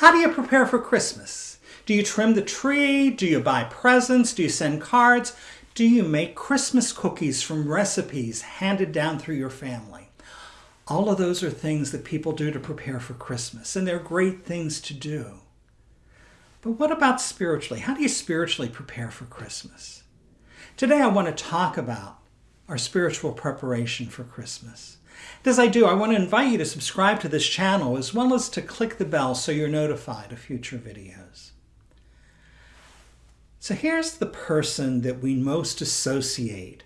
How do you prepare for Christmas? Do you trim the tree? Do you buy presents? Do you send cards? Do you make Christmas cookies from recipes handed down through your family? All of those are things that people do to prepare for Christmas, and they're great things to do. But what about spiritually? How do you spiritually prepare for Christmas? Today I want to talk about our spiritual preparation for Christmas. As I do, I want to invite you to subscribe to this channel as well as to click the bell so you're notified of future videos. So here's the person that we most associate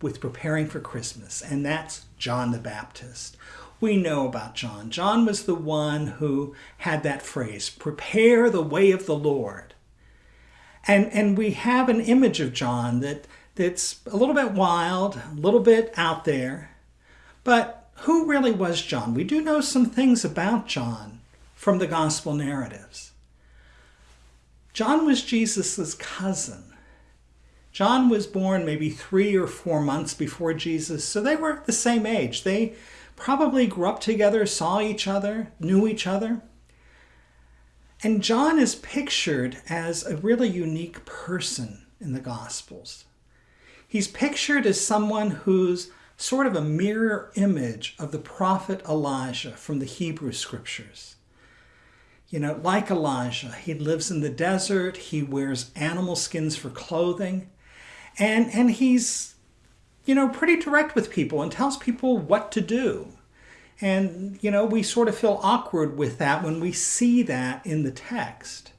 with preparing for Christmas, and that's John the Baptist. We know about John. John was the one who had that phrase, prepare the way of the Lord. And, and we have an image of John that, that's a little bit wild, a little bit out there. But who really was John? We do know some things about John from the gospel narratives. John was Jesus' cousin. John was born maybe three or four months before Jesus, so they were the same age. They probably grew up together, saw each other, knew each other. And John is pictured as a really unique person in the Gospels. He's pictured as someone who's sort of a mirror image of the prophet Elijah from the Hebrew scriptures. You know, like Elijah, he lives in the desert, he wears animal skins for clothing, and and he's you know pretty direct with people and tells people what to do and you know we sort of feel awkward with that when we see that in the text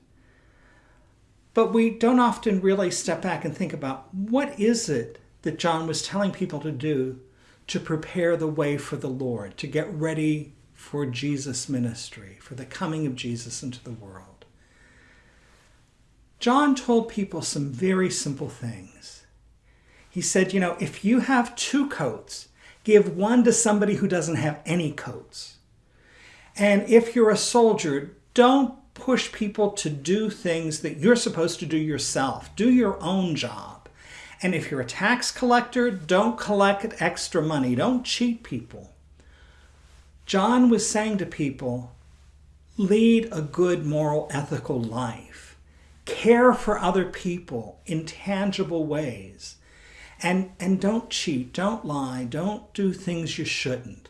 but we don't often really step back and think about what is it that John was telling people to do to prepare the way for the Lord, to get ready for Jesus' ministry, for the coming of Jesus into the world. John told people some very simple things. He said, you know, if you have two coats, give one to somebody who doesn't have any coats. And if you're a soldier, don't push people to do things that you're supposed to do yourself. Do your own job. And if you're a tax collector, don't collect extra money. Don't cheat people. John was saying to people, lead a good moral ethical life. Care for other people in tangible ways. And, and don't cheat, don't lie, don't do things you shouldn't.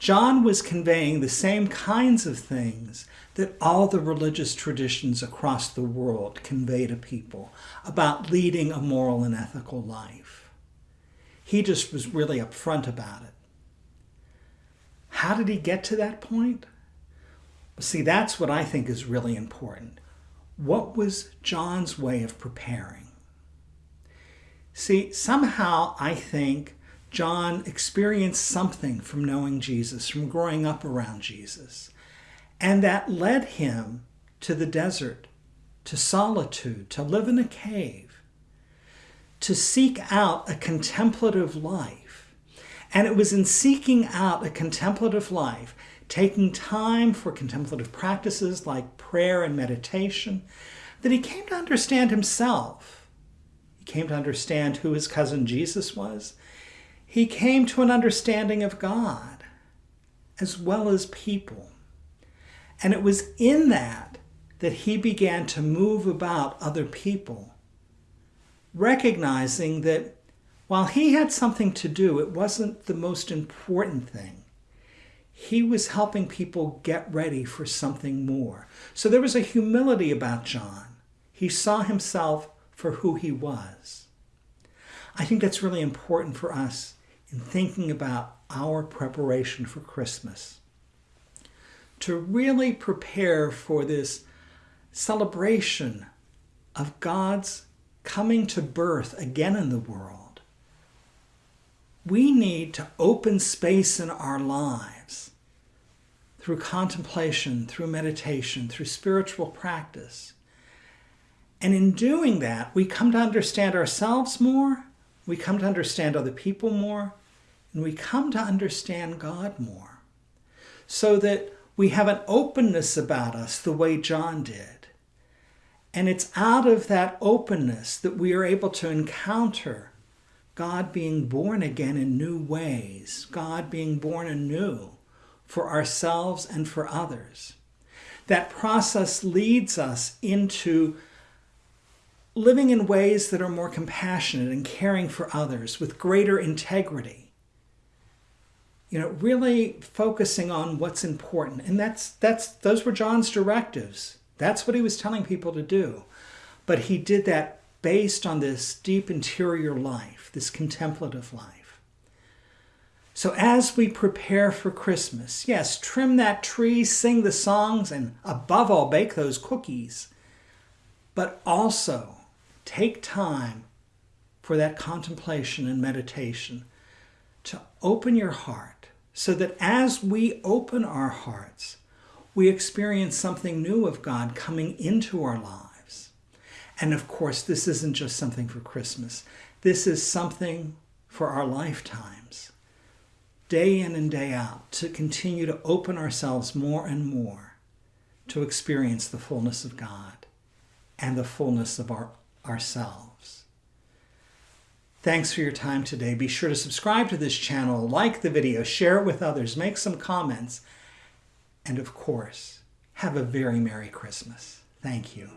John was conveying the same kinds of things that all the religious traditions across the world convey to people about leading a moral and ethical life. He just was really upfront about it. How did he get to that point? See, that's what I think is really important. What was John's way of preparing? See, somehow I think John experienced something from knowing Jesus, from growing up around Jesus. And that led him to the desert, to solitude, to live in a cave, to seek out a contemplative life. And it was in seeking out a contemplative life, taking time for contemplative practices like prayer and meditation, that he came to understand himself He came to understand who his cousin Jesus was. He came to an understanding of God as well as people. And it was in that that he began to move about other people, recognizing that while he had something to do, it wasn't the most important thing. He was helping people get ready for something more. So there was a humility about John. He saw himself for who he was. I think that's really important for us in thinking about our preparation for Christmas. To really prepare for this celebration of God's coming to birth again in the world, we need to open space in our lives through contemplation, through meditation, through spiritual practice and in doing that, we come to understand ourselves more, we come to understand other people more, and we come to understand God more. So that we have an openness about us the way John did. And it's out of that openness that we are able to encounter God being born again in new ways, God being born anew for ourselves and for others that process leads us into living in ways that are more compassionate and caring for others with greater integrity. You know, really focusing on what's important. And that's that's those were John's directives. That's what he was telling people to do. But he did that based on this deep interior life, this contemplative life. So as we prepare for Christmas, yes, trim that tree, sing the songs, and above all, bake those cookies. But also take time for that contemplation and meditation to open your heart so that as we open our hearts, we experience something new of God coming into our lives. And of course, this isn't just something for Christmas. This is something for our lifetimes, day in and day out, to continue to open ourselves more and more to experience the fullness of God and the fullness of our, ourselves. Thanks for your time today. Be sure to subscribe to this channel, like the video, share it with others, make some comments, and of course, have a very Merry Christmas. Thank you.